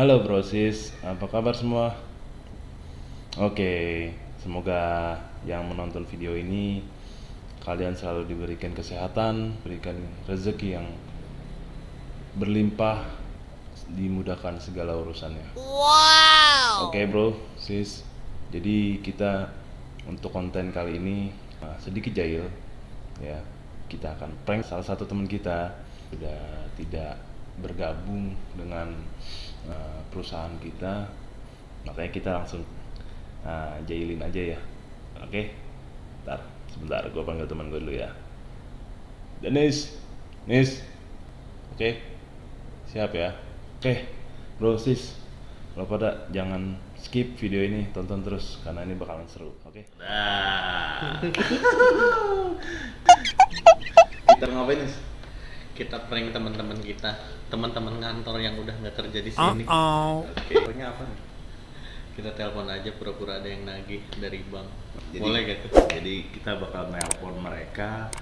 Halo brosis, apa kabar semua? Oke, semoga yang menonton video ini kalian selalu diberikan kesehatan, berikan rezeki yang berlimpah, dimudahkan segala urusannya. Wow. Oke bro, sis. Jadi kita untuk konten kali ini uh, sedikit jahil, ya. Kita akan prank salah satu teman kita sudah tidak bergabung dengan uh, perusahaan kita, makanya kita langsung uh, jahilin aja ya. Oke, ntar sebentar gue panggil teman gue dulu ya. Denis, Nis, oke, siap ya. Oke, bro sis, lo pada jangan skip video ini, tonton terus karena ini bakalan seru, oke? Nah. kita ngapain nih? Kita prank teman-teman kita teman-teman kantor yang udah nggak kerja di sini Uh-oh. Oke, pokoknya apa nih? kita telepon aja pura-pura ada yang nagih dari bank Jadi- boleh gitu Jadi kita bakal nelpon mereka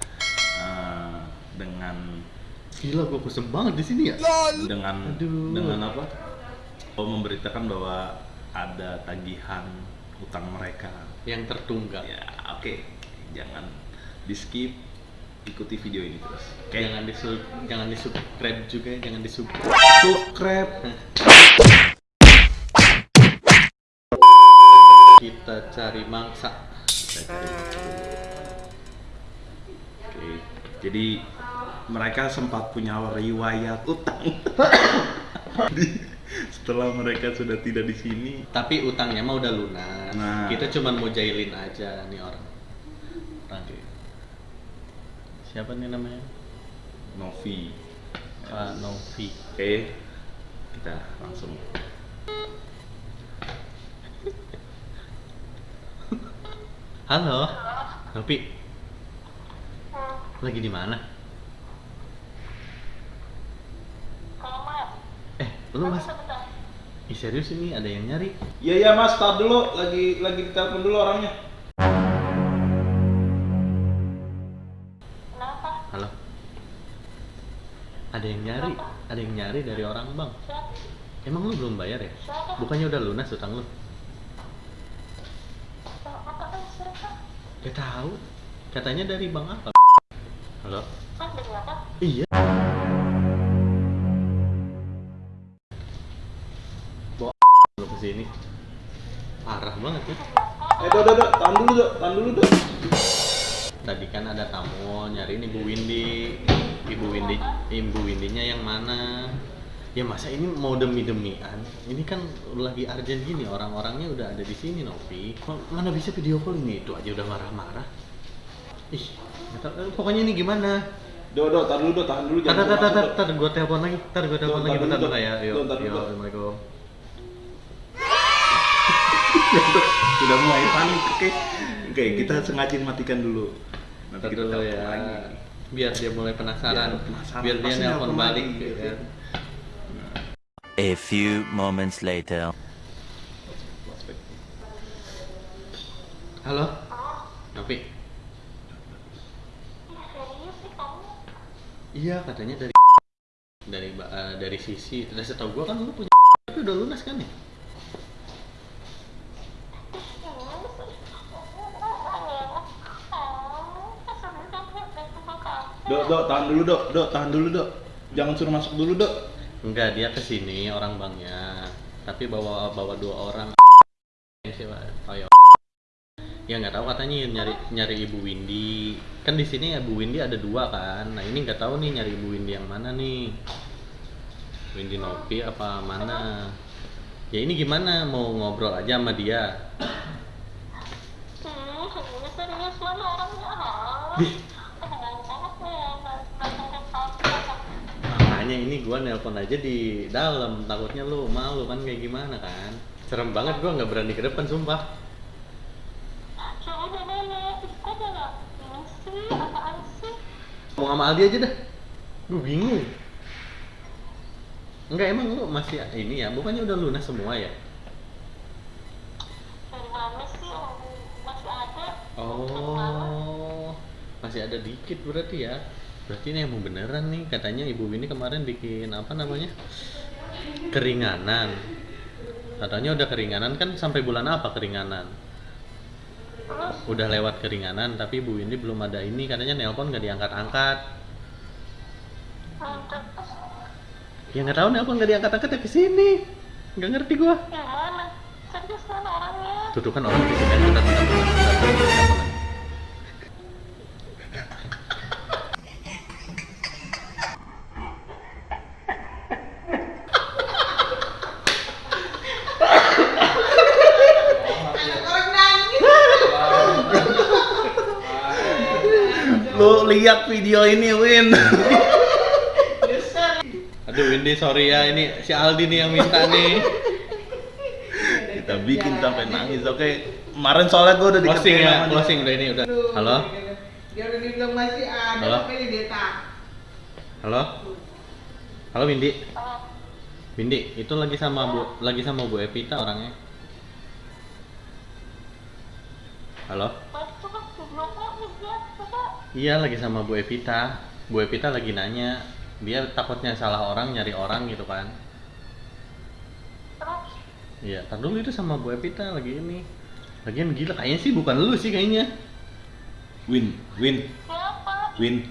eh, dengan gila gua kusem banget di sini ya dengan Aduh. dengan apa? Oh, memberitakan bahwa ada tagihan utang mereka. yang tertunggak Ya, oke. Jangan di skip, ikuti video ini terus. Oke. jangan di jangan di subscribe juga jangan di subscribe subscribe. kita cari mangsa Kita cari. Oke. Jadi mereka sempat punya riwayat utang. Setelah mereka sudah tidak di sini, tapi utangnya mah udah lunas Nah. kita cuman mau jahilin aja nih orang orang siapa nih namanya? Novi. Pak Novi. Oke. Kita langsung. Halo? Novi? Lagi di mana? Eh lu mas Ih serius ini? Ada yang nyari? Iya iya mas, tar dulu, lagi lagi ditelepon dulu orangnya. Ada yang nyari, ada yang nyari dari orang bang. Emang lu belum bayar ya? Bukannya udah lunas utang lu? Gak tahu. Katanya dari bank apa? Halo. Iya. Bawa lu ke sini. Parah banget ya. Eh, do, do, do, tahan dulu, do, tahan dulu, do. Tadi kan ada tamu nyariin Ibu Windy. Ibu Windy, Ibu Windinya yang mana? Ya masa ini mau demi-demian? Ini kan lagi urgent gini, orang-orangnya udah ada di sini, Novi. Mana bisa video call ini? Itu aja udah marah-marah. Ih. Eh, pokoknya ini gimana? Do, do, tahan dulu, do, tahan dulu. Tar, tar, tar, tar, tar, gue telepon lagi. Tar, gue telepon lagi. tar Bentar, bentar ya. Yuk, tar yuk. Assalamualaikum. Sudah mulai panik, oke? Oke, kita sengaja matikan dulu. Nanti kita dulu telepon ya. lagi. Biar dia mulai penasaran. Biar penasaran, Biar dia nelpon balik. gitu gitu. kan. A few moments later. Halo? Novi? Iya katanya dari dari eh, dari sisi udah setahu gua kan lu punya tapi udah lunas kan ya? Do, do, tahan dulu, do, do, tahan dulu, do. Jangan suruh masuk dulu, do. Enggak dia ke sini orang banknya. Tapi bawa bawa dua orang. Siapa? Toyo ya nggak tahu katanya nyari nyari ibu Windy. Kan di sini ibu Windy ada dua kan. Nah ini nggak tahu nih nyari ibu Windy yang mana nih. Windy Novi apa mana? Ya ini gimana? Mau ngobrol aja sama dia makanya ini gua nelpon aja di dalam. Takutnya lu malu kan kayak gimana kan? Serem banget gua nggak berani ke depan sumpah. Ngomong sama Aldi aja dah. Gue bingung. Enggak emang lu masih ini ya? Bukannya udah lunas semua ya? Dari mana sih orang masih ada. Oh, masih ada dikit berarti ya. Berarti ini emang beneran nih katanya ibu ini kemarin bikin apa namanya? keringanan katanya udah keringanan kan sampai bulan apa keringanan udah lewat keringanan tapi Bu Windy belum ada ini katanya nelpon nggak diangkat-angkat hmm, ya nggak tahu nelpon nggak diangkat-angkat ya ke sini nggak ngerti gua serius kan tuh kan orang di sini kita tidak Lu lihat video ini, Win. aduh Windy sorry ya. Ini si Aldi nih yang minta nih. Kita bikin sampai nangis, oke? Kemarin soalnya gue udah closing ya sama dia. closing udah ini udah. Halo? Dia udah dibilang masih ada, Halo? tapi dia tak. halo? Halo Windy? Windy itu lagi sama Bu lagi sama Bu Evita orangnya. Halo Iya lagi sama Bu Evita. Bu Evita lagi nanya, dia takutnya salah orang nyari orang gitu kan. terus Iya, tar dulu itu sama Bu Evita lagi ini. Lagian gila kayaknya sih bukan lu sih kayaknya. Win, Win, siapa Win.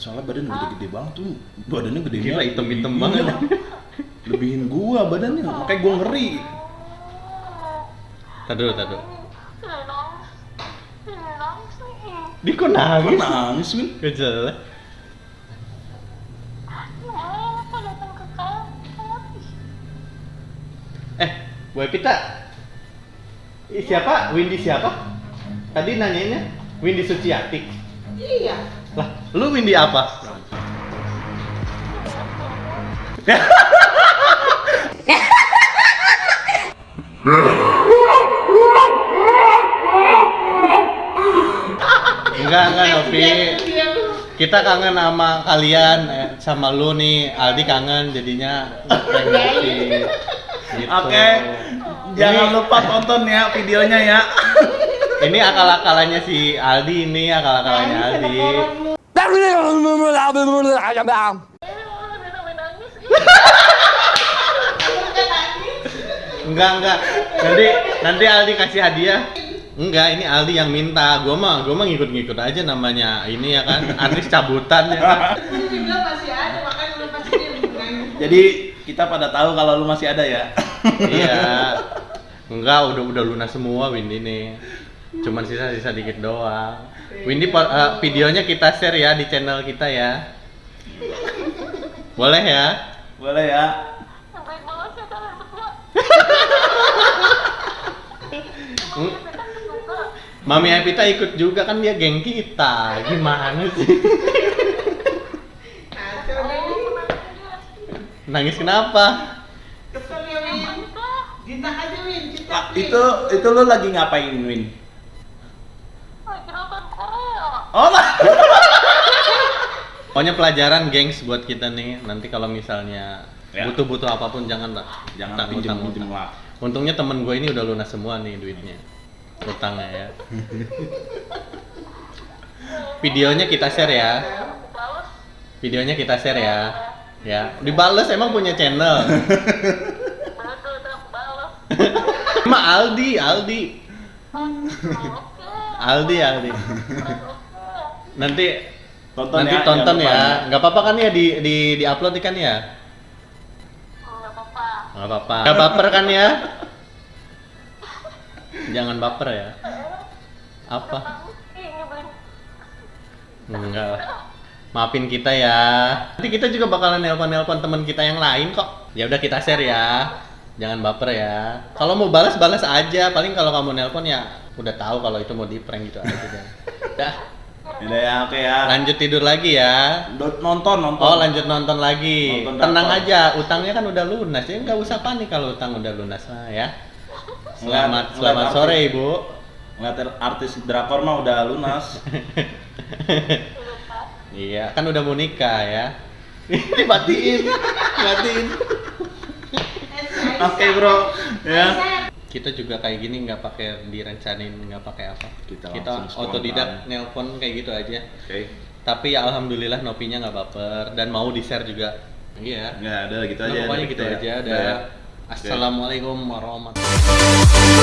Soalnya badan gede-gede banget tuh. Badannya gede Gila, banget. hitam-hitam Iya. banget. Lebihin gua badannya, makanya gua ngeri. Tar dulu, tar dulu. Dia kok Kok nangis? nangis, Win? Gak kantor Eh, Bu Evita. Ih, siapa? Windy siapa? Tadi nanyainnya Windy Suciati. Iya. Lah, lu Windy apa? enggak, enggak Novi. Kita kangen sama kalian, eh, sama lu nih, Aldi kangen jadinya Novi. Gitu. Oke. Jangan Ini- lupa tonton ya videonya ya. Ini akal-akalannya si Aldi ini, akal-akalannya Aldi. Enggak, enggak. Nanti nanti Aldi kasih hadiah. Enggak, ini Aldi yang minta. Gua mah gua mah ngikut-ngikut aja namanya. Ini ya kan artis cabutan ya kan. Masih ada, makanya lu pasti. Jadi kita pada tahu kalau lu masih ada ya. iya. Enggak, udah udah lunas semua Windy nih. Cuman sisa-sisa dikit doang. Windy eh, videonya kita share ya di channel kita ya. Boleh ya? Boleh ya. banget sih kalian berdua Hmm. kita kan suka Mami Evita ikut juga kan dia geng kita. Gimana sih? Nangis kenapa? Kesel ya, Win. Enggak, Cinta aja, Win. Cinta. Ah, itu itu lu lagi ngapain, Win? Oh, lah. Pokoknya pelajaran gengs buat kita nih. Nanti kalau misalnya Ya. butuh-butuh apa pun jangan lah. Jangan utang. lah. Untungnya temen gue ini udah lunas semua nih duitnya. Utangnya ya. Videonya kita share ya. Videonya kita share ya. Ya, dibales emang punya channel. Ma Aldi, Aldi. Aldi, Aldi. Nanti Tonton nanti ya, tonton lupa ya. Nggak apa-apa kan ya di di di upload kan ya? apa-apa Nggak apa-apa. Nggak baper kan ya? Jangan baper ya. Apa? Enggak. Maafin kita ya. Nanti kita juga bakalan nelpon-nelpon teman kita yang lain kok. Ya udah kita share ya. Jangan baper ya. Kalau mau balas balas aja. Paling kalau kamu nelpon ya udah tahu kalau itu mau di prank gitu aja. Dah, Udah ya, oke ya. lanjut tidur lagi ya. Nonton, nonton. Oh lanjut nonton lagi. Nonton Tenang aja, utangnya kan udah lunas ya nggak usah panik kalau utang udah lunas lah ya. Selamat Ngeliat- selamat sore ibu. Ngeliat artis drakor mah udah lunas. Iya kan udah mau nikah ya. Dimatiin, dimatiin. Oke, Bro. Ya. Kita juga kayak gini nggak pakai direncanain nggak pakai apa. Kita Kita otodidak nelpon kayak gitu aja. Oke. Tapi ya alhamdulillah Nopinya nggak baper dan mau di share juga Iya. Nggak ada gitu Nah, aja. pokoknya gitu kita ya. aja. Ada. ya. Assalamualaikum warahmatullahi wabarakatuh.